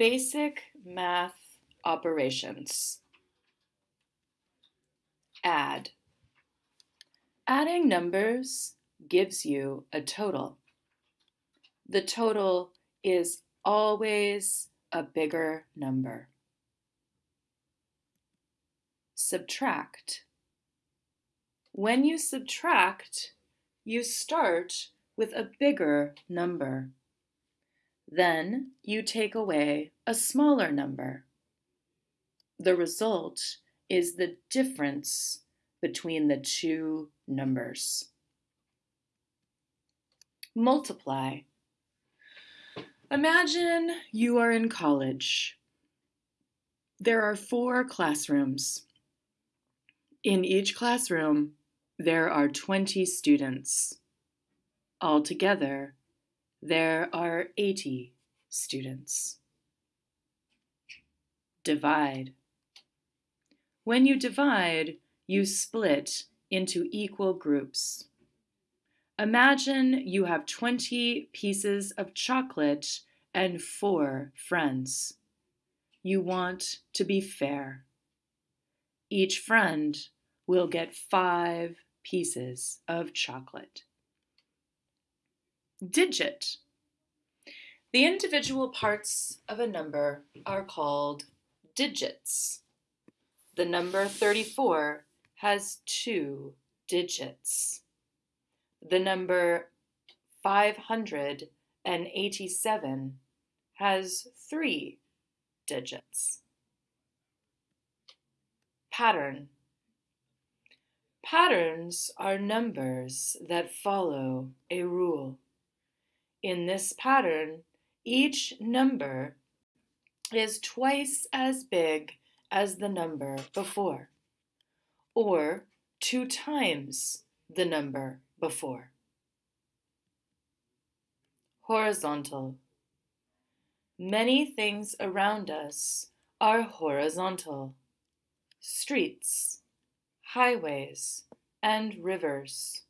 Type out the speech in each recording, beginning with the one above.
Basic math operations. Add. Adding numbers gives you a total. The total is always a bigger number. Subtract. When you subtract, you start with a bigger number. Then you take away a smaller number. The result is the difference between the two numbers. Multiply. Imagine you are in college. There are four classrooms. In each classroom, there are 20 students. Altogether, there are 80 students. Divide. When you divide, you split into equal groups. Imagine you have 20 pieces of chocolate and four friends. You want to be fair. Each friend will get five pieces of chocolate. Digit. The individual parts of a number are called digits. The number 34 has two digits. The number 587 has three digits. Pattern. Patterns are numbers that follow a rule. In this pattern, each number is twice as big as the number before, or two times the number before. Horizontal. Many things around us are horizontal. Streets, highways, and rivers.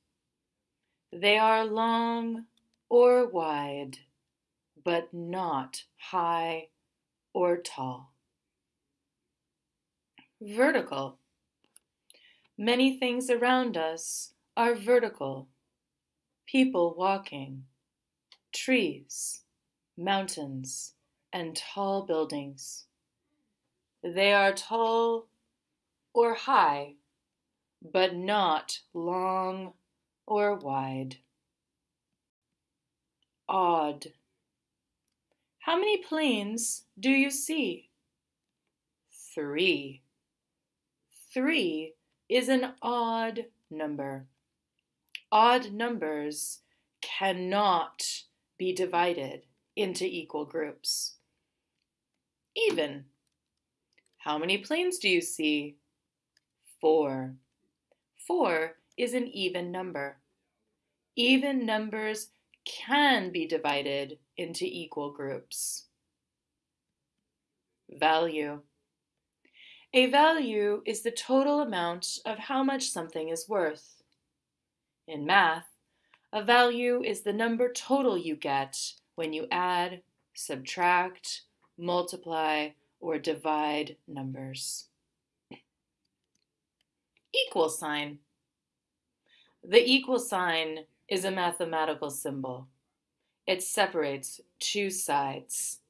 They are long or wide, but not high or tall. Vertical. Many things around us are vertical. People walking, trees, mountains, and tall buildings. They are tall or high, but not long or wide odd. How many planes do you see? Three. Three is an odd number. Odd numbers cannot be divided into equal groups. Even. How many planes do you see? Four. Four is an even number. Even numbers can be divided into equal groups. Value. A value is the total amount of how much something is worth. In math, a value is the number total you get when you add, subtract, multiply, or divide numbers. Equal sign. The equal sign is a mathematical symbol. It separates two sides.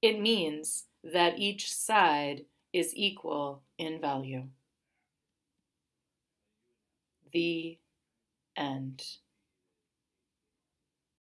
It means that each side is equal in value. The end.